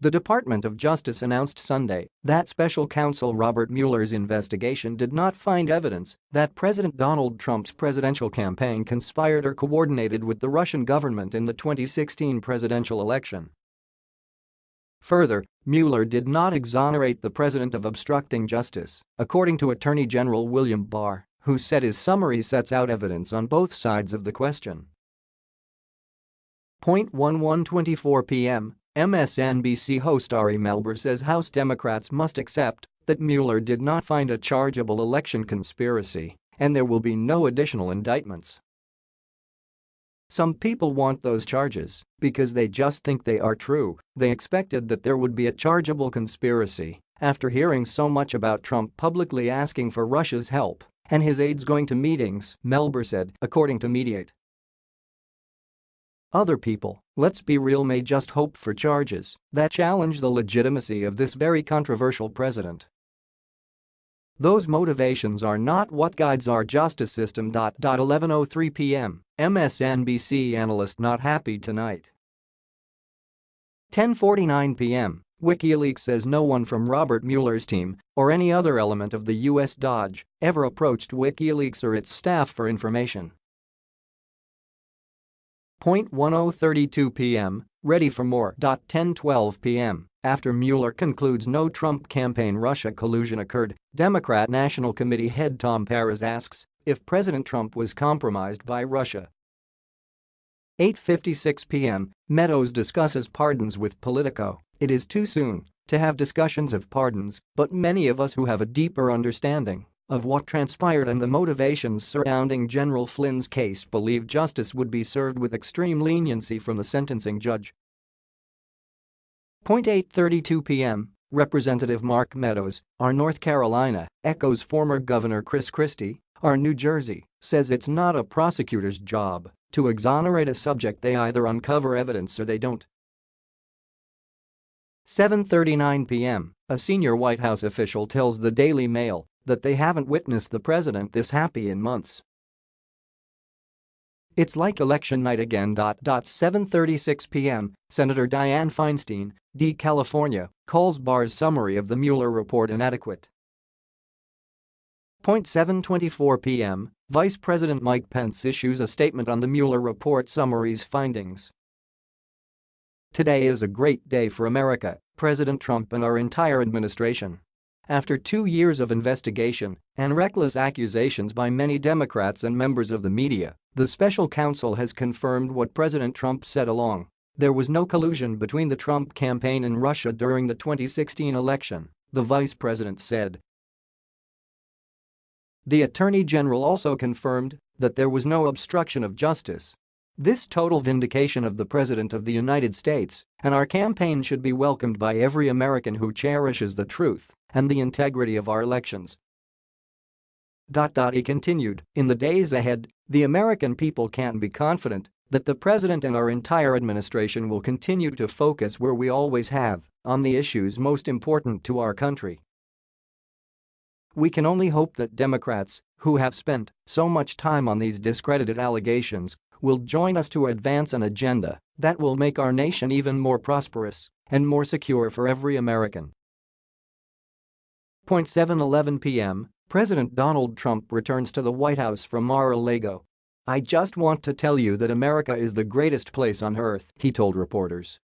The Department of Justice announced Sunday that special counsel Robert Mueller's investigation did not find evidence that President Donald Trump's presidential campaign conspired or coordinated with the Russian government in the 2016 presidential election. Further, Mueller did not exonerate the president of obstructing justice, according to Attorney General William Barr, who said his summary sets out evidence on both sides of the question. Point 1124 p.m. MSNBC host Ari Melber says House Democrats must accept that Mueller did not find a chargeable election conspiracy and there will be no additional indictments. Some people want those charges because they just think they are true, they expected that there would be a chargeable conspiracy after hearing so much about Trump publicly asking for Russia's help and his aides going to meetings, Melber said, according to Mediaite. Other people, let's be real may just hope for charges that challenge the legitimacy of this very controversial president. Those motivations are not what guides our justice system. 11.03 p.m. MSNBC analyst not happy tonight. 10.49 p.m. WikiLeaks says no one from Robert Mueller's team or any other element of the U.S. DOJ ever approached WikiLeaks or its staff for information. 1032 p.m., ready for more. 1012 p.m. After Mueller concludes no Trump campaign Russia collusion occurred, Democrat National Committee head Tom Perez asks if President Trump was compromised by Russia. 8.56 p.m., Meadows discusses pardons with Politico. It is too soon to have discussions of pardons, but many of us who have a deeper understanding of what transpired and the motivations surrounding General Flynn's case believe justice would be served with extreme leniency from the sentencing judge. 8.32 p.m. Representative Mark Meadows, our North Carolina, echoes former Governor Chris Christie, our New Jersey, says it's not a prosecutor's job to exonerate a subject they either uncover evidence or they don't. 7.39 p.m. A senior White House official tells the Daily Mail that they haven't witnessed the president this happy in months. It's like election night again. 7.36 p.m., Senator Dianne Feinstein, D. California, calls Barr's summary of the Mueller report inadequate. 7.24 p.m., Vice President Mike Pence issues a statement on the Mueller report summary's findings. Today is a great day for America, President Trump and our entire administration. After two years of investigation and reckless accusations by many Democrats and members of the media, the special counsel has confirmed what President Trump said along. There was no collusion between the Trump campaign and Russia during the 2016 election, the vice president said. The attorney general also confirmed that there was no obstruction of justice. This total vindication of the President of the United States and our campaign should be welcomed by every American who cherishes the truth and the integrity of our elections. He continued, in the days ahead, the American people can be confident that the President and our entire administration will continue to focus where we always have, on the issues most important to our country. We can only hope that Democrats, who have spent so much time on these discredited allegations, will join us to advance an agenda that will make our nation even more prosperous and more secure for every American. 7:11 p.m., President Donald Trump returns to the White House from Mar-a-Lago. I just want to tell you that America is the greatest place on earth, he told reporters.